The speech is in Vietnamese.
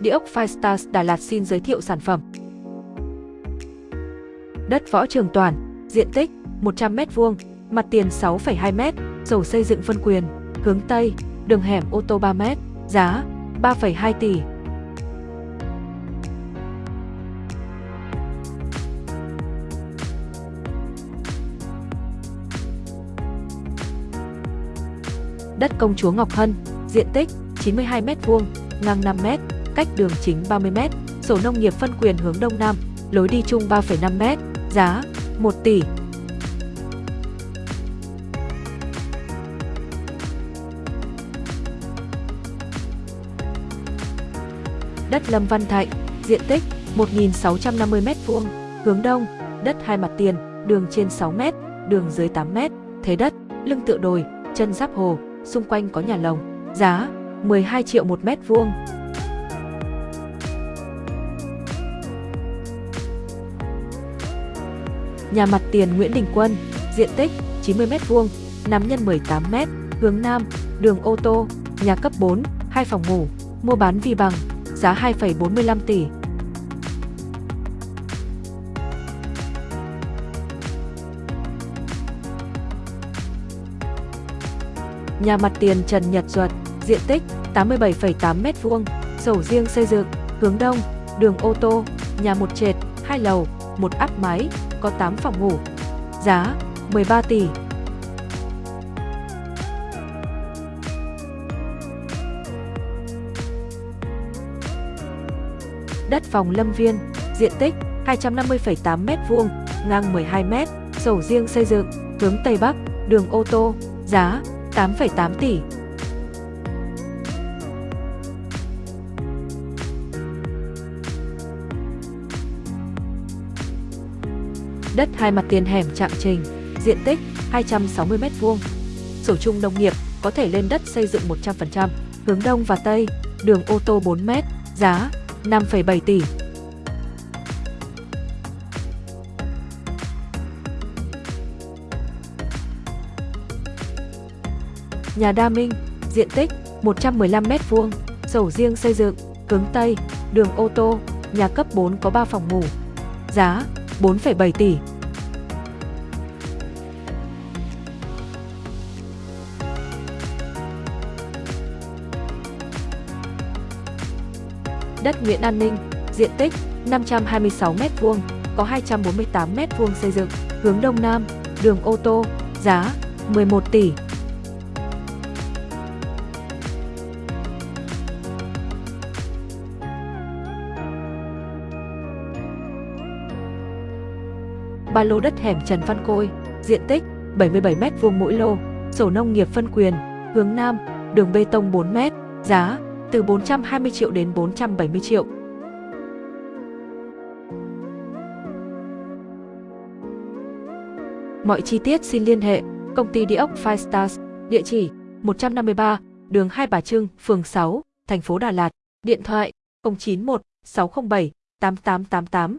Địa ốc Firestars Đà Lạt xin giới thiệu sản phẩm. Đất Võ Trường Toàn, diện tích 100m2, mặt tiền 6,2m, sổ xây dựng phân quyền, hướng Tây, đường hẻm ô tô 3m, giá 3,2 tỷ. Đất Công Chúa Ngọc Hân, diện tích 92m2, ngang 5m, cách đường chính 30m, sổ nông nghiệp phân quyền hướng Đông Nam, lối đi chung 3,5m, giá 1 tỷ. Đất Lâm Văn Thạnh, diện tích 1.650m2, hướng Đông, đất hai mặt tiền, đường trên 6m, đường dưới 8m, thế đất, lưng tựa đồi, chân giáp hồ, xung quanh có nhà lồng, giá 12 triệu một mét vuông. Nhà mặt tiền Nguyễn Đình Quân, diện tích 90 m vuông, nắm nhân 18 m, hướng Nam, đường ô tô, nhà cấp 4, 2 phòng ngủ, mua bán vi bằng, giá 2,45 tỷ. Nhà mặt tiền Trần Nhật Duật, diện tích 87,8 m2, sổ riêng xây dựng, hướng đông, đường ô tô, nhà một trệt, 2 lầu, một áp mái, có 8 phòng ngủ. Giá 13 tỷ. Đất phòng Lâm Viên, diện tích 250,8 m2, ngang 12 m, sổ riêng xây dựng, hướng Tây Bắc, đường ô tô, giá 8,8 tỷ. Đất hai mặt tiền hẻm Trạng Trình, diện tích 260 m2. Sổ chung nông nghiệp có thể lên đất xây dựng 100%, hướng đông và tây, đường ô tô 4 m, giá 5,7 tỷ. Nhà Đa Minh, diện tích 115 m2, sổ riêng xây dựng, hướng Tây, đường ô tô, nhà cấp 4 có 3 phòng ngủ. Giá 4,7 tỷ. Đất Nguyễn An Ninh, diện tích 526 m2, có 248 m2 xây dựng, hướng Đông Nam, đường ô tô, giá 11 tỷ. Ba lô đất hẻm Trần Văn Côi, diện tích 77 m2 mỗi lô, sổ nông nghiệp phân quyền, hướng Nam, đường bê tông 4 m, giá từ 420 triệu đến 470 triệu. Mọi chi tiết xin liên hệ công ty địa ốc Five Stars, địa chỉ 153, đường Hai Bà Trưng, phường 6, thành phố Đà Lạt, điện thoại 091 607 8888